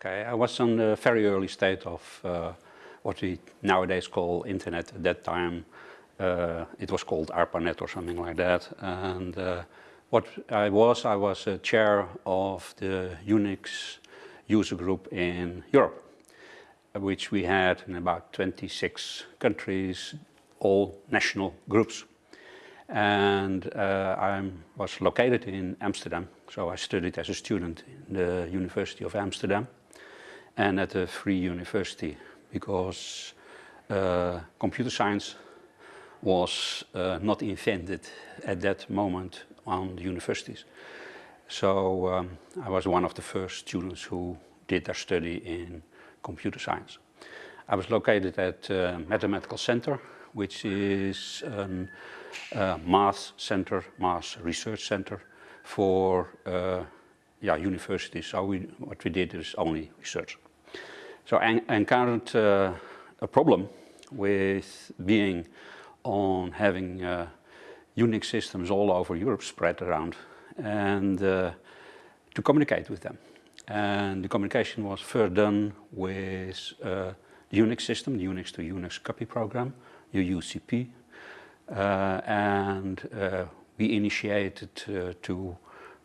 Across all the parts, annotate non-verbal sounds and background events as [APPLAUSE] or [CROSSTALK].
Okay, I was on the very early state of uh, what we nowadays call internet. At that time, uh, it was called ARPANET or something like that. And uh, what I was, I was a chair of the Unix user group in Europe, which we had in about 26 countries, all national groups. And uh, I was located in Amsterdam, so I studied as a student in the University of Amsterdam and at a free university because uh, computer science was uh, not invented at that moment on the universities. So um, I was one of the first students who did their study in computer science. I was located at uh, Mathematical Center, which is a uh, math center, math research center for uh, yeah, universities. So we, what we did is only research. So I encountered uh, a problem with being on having uh, Unix systems all over Europe spread around and uh, to communicate with them. And the communication was first done with uh, the Unix system, the Unix to Unix copy program, UUCP. Uh, and uh, we initiated to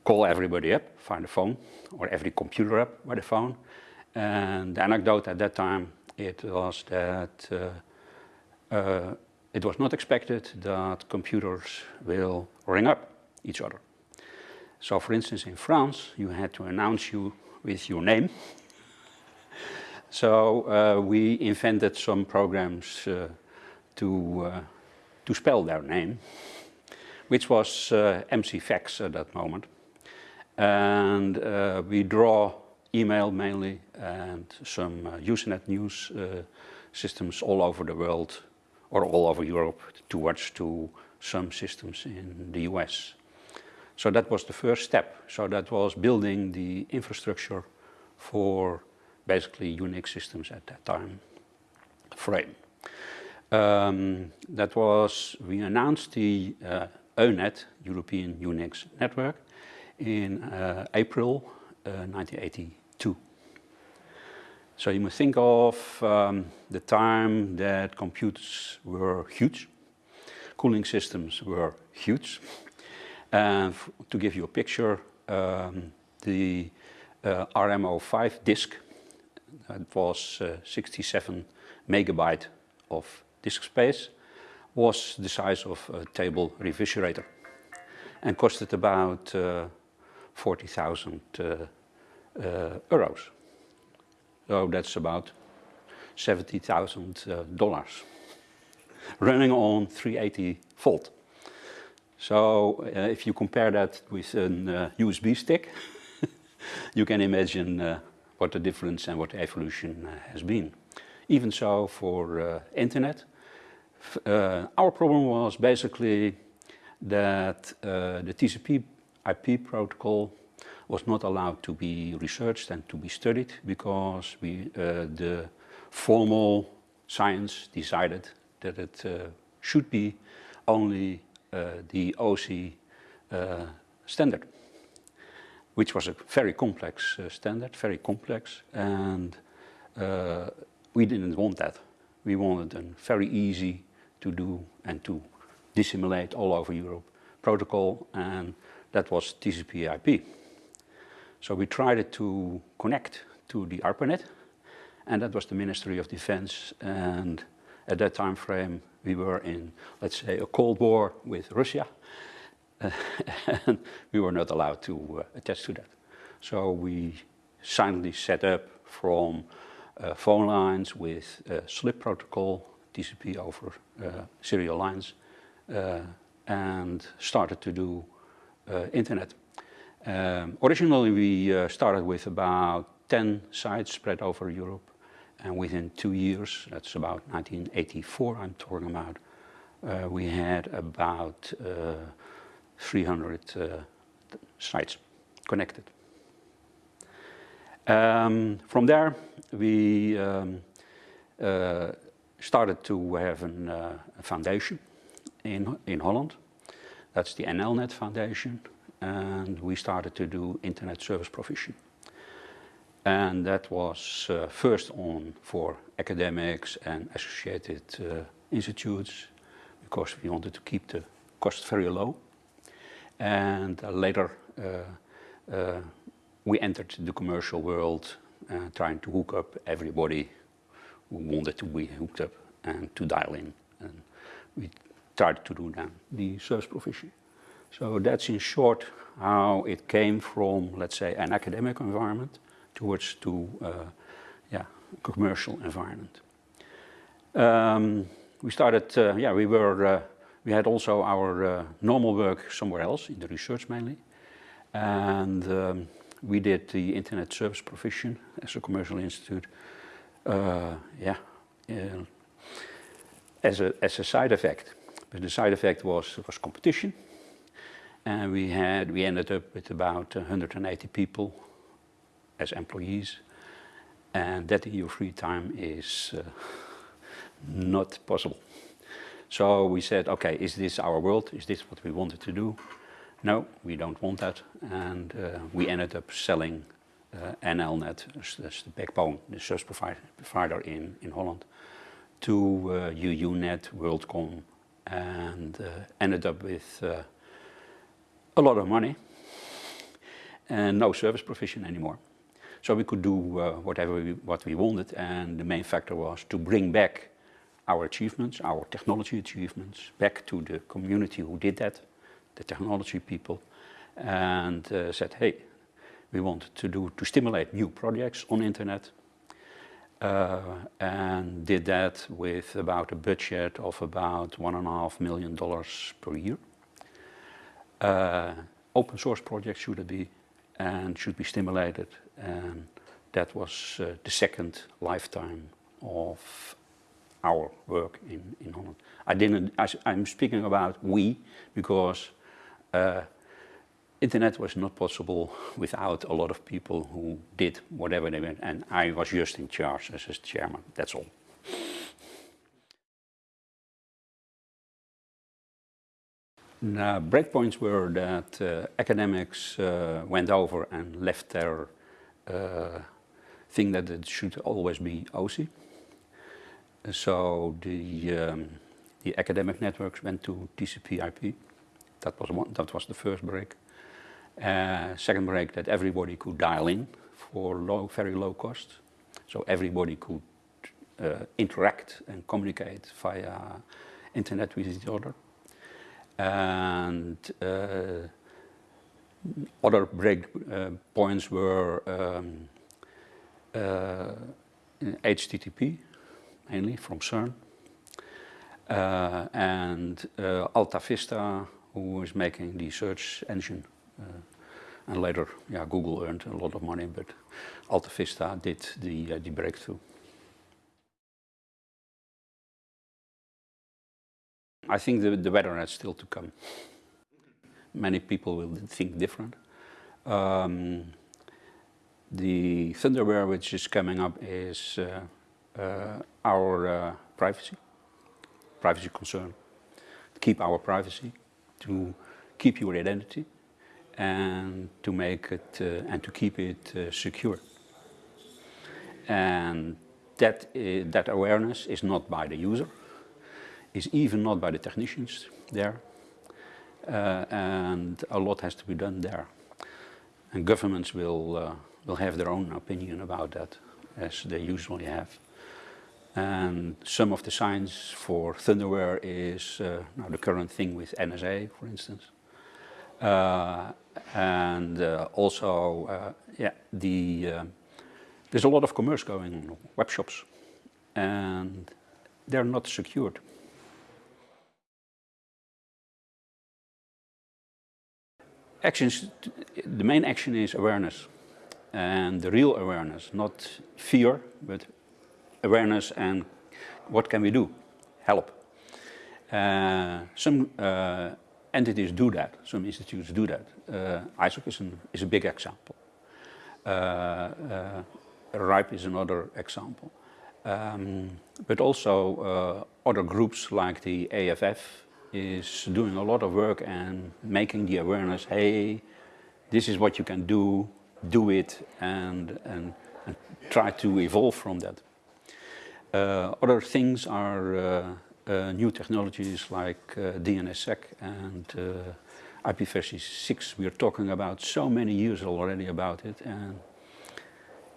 call everybody up via the phone or every computer up by the phone and the anecdote at that time, it was that uh, uh, it was not expected that computers will ring up each other. So for instance, in France, you had to announce you with your name. [LAUGHS] so uh, we invented some programs uh, to, uh, to spell their name, which was uh, mcvax at that moment. And we draw email mainly and some uh, Usenet news uh, systems all over the world or all over Europe towards to some systems in the US. So that was the first step. So that was building the infrastructure for basically Unix systems at that time frame. Um, that was, we announced the uh, EUNET, European Unix Network, in uh, April uh, 1980. So you must think of um, the time that computers were huge, cooling systems were huge. And to give you a picture, um, the uh, RM05 disk, that was uh, 67 megabyte of disk space, was the size of a table refrigerator and costed about uh, 40,000 uh, uh, euros. So that's about $70,000 uh, running on 380 volt. So uh, if you compare that with a uh, USB stick, [LAUGHS] you can imagine uh, what the difference and what the evolution has been. Even so for internet, our problem was basically that the TCP IP protocol was not allowed to be researched and to be studied because we, uh, the formal science decided that it uh, should be only uh, the OSI uh, standard, which was a very complex uh, standard, very complex, and we didn't want that. We wanted a very easy to do and to disseminate all over Europe protocol, and that was TCP IP. So we tried to connect to the ARPANET, and that was the Ministry of Defense. And at that time frame, we were in, let's say, a Cold War with Russia, uh, [LAUGHS] and we were not allowed to uh, attach to that. So we silently set up from uh, phone lines with SLIP protocol, TCP over uh, serial lines, uh, and started to do uh, internet. Um, originally we uh, started with about 10 sites spread over Europe and within two years, that's about 1984 I'm talking about, uh, we had about uh, 300 uh, sites connected. Um, from there we um, uh, started to have an, uh, a foundation in, in Holland. That's the NLNet Foundation and we started to do internet service provision. And that was uh, first on for academics and associated uh, institutes because we wanted to keep the cost very low. And uh, later uh, uh, we entered the commercial world trying to hook up everybody who wanted to be hooked up and to dial in. And we tried to do that, the service provision. So that's in short how it came from, let's say, an academic environment towards to uh, yeah, commercial environment. Um, we started, uh, yeah, we were, uh, we had also our uh, normal work somewhere else, in the research mainly. And um, we did the internet service provision as a commercial institute. Uh, yeah, as a, as a side effect. But the side effect was, was competition. And we had, we ended up with about 180 people as employees. And that in your free time is uh, not possible. So we said, okay, is this our world? Is this what we wanted to do? No, we don't want that. And uh, we ended up selling uh, NLNet, that's the backbone, the service provider, in, in Holland, to uh, UUNet, WorldCom, and uh, ended up with uh, a lot of money and no service provision anymore. So we could do uh, whatever we, what we wanted and the main factor was to bring back our achievements, our technology achievements, back to the community who did that, the technology people, and uh, said, hey, we want to do to stimulate new projects on internet, uh, and did that with about a budget of about one and a half million dollars per year. Uh, open source projects should be and should be stimulated and that was uh, the second lifetime of our work in, in Holland. I didn't, I, am speaking about we because uh, internet was not possible without a lot of people who did whatever they went and I was just in charge as a chairman, that's all. Breakpoints were that uh, academics uh, went over and left their uh, thing that it should always be OSI. So the, um, the academic networks went to TCP IP. That was, one, that was the first break. Uh, second break that everybody could dial in for low, very low cost. So everybody could uh, interact and communicate via internet with each other. And uh, other break uh, points were um, HTTP, uh, mainly from CERN, and Alta Vista, who was making the search engine and later, yeah, Google earned a lot of money, but Alta Vista did the, uh, the breakthrough. I think the, the weather is still to come. Many people will think different. Um, the Thunderware which is coming up is uh, uh, our uh, privacy, privacy concern, keep our privacy, to keep your identity and to make it uh, and to keep it uh, secure. And that, uh, that awareness is not by the user, is even not by the technicians there, uh, and a lot has to be done there. And governments will, uh, will have their own opinion about that, as they usually have. And some of the signs for Thunderware is uh, now the current thing with NSA, for instance. Uh, and uh, also, uh, yeah, the there's a lot of commerce going on, web shops, and they're not secured. Actions, the main action is awareness, and the real awareness, not fear, but awareness and what can we do? Help. Uh, some uh, entities do that, some institutes do that. Uh, ISOC is, an, is, a big example. Uh, uh, RIPE is another example. Um, but also uh, other groups like the EFF is doing a lot of work and making the awareness, hey, this is what you can do, do it, and, and and try to evolve from that. Uh, other things are uh, uh, new technologies like DNSSEC and IPv6. 6. We're talking about so many years already about it, and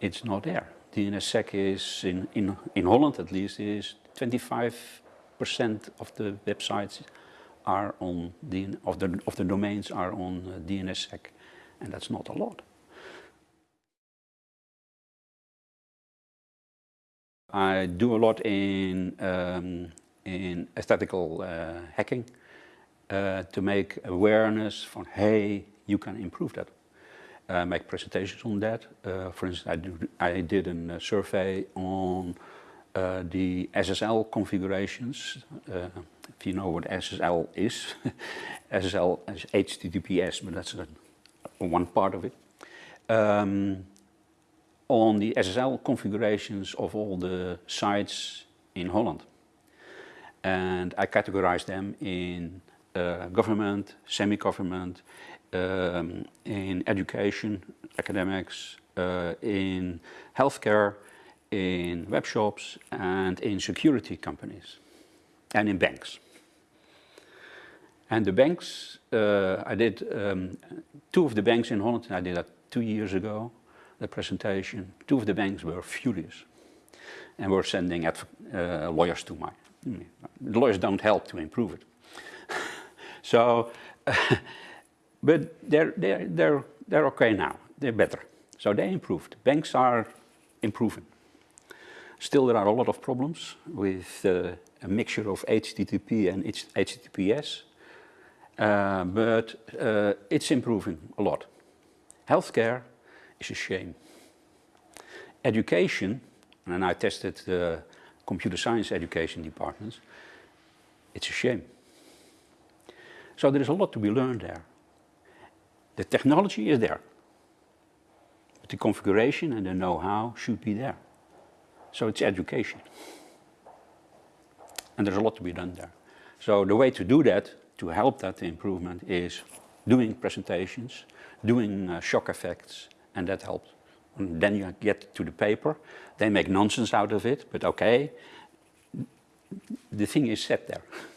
it's not there. DNSSEC is, in, in, in Holland at least, is 25% of the websites are on, DN, of, the, of the domains are on uh, DNSSEC, and that's not a lot. I do a lot in, um, in ethical uh, hacking uh, to make awareness from, hey, you can improve that. Uh, make presentations on that. Uh, for instance, I, do, I did a survey on uh, the SSL configurations. Uh, if you know what SSL is, [LAUGHS] SSL is HTTPS, but that's a, one part of it. Um, on the SSL configurations of all the sites in Holland. And I categorize them in uh, government, semi-government, um, in education, academics, uh, in healthcare, in web shops, and in security companies, and in banks. And the banks, uh, I did um, two of the banks in Holland, I did that two years ago, the presentation, two of the banks were furious and were sending uh, lawyers to my. The lawyers don't help to improve it. [LAUGHS] so, [LAUGHS] but they're, they're, they're, they're okay now. They're better. So they improved. Banks are improving. Still, there are a lot of problems with uh, a mixture of HTTP and HTTPS, uh, but uh, it's improving a lot. Healthcare is a shame. Education, and I tested the computer science education departments, it's a shame. So there is a lot to be learned there. The technology is there. But the configuration and the know-how should be there. So it's education. And there's a lot to be done there. So the way to do that, to help that improvement, is doing presentations, doing uh, shock effects, and that helps. And then you get to the paper, they make nonsense out of it, but okay, the thing is set there. [LAUGHS]